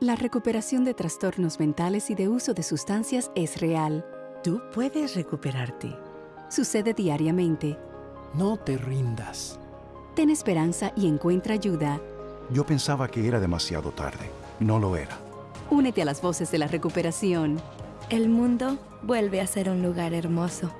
La recuperación de trastornos mentales y de uso de sustancias es real. Tú puedes recuperarte. Sucede diariamente. No te rindas. Ten esperanza y encuentra ayuda. Yo pensaba que era demasiado tarde. No lo era. Únete a las voces de la recuperación. El mundo vuelve a ser un lugar hermoso.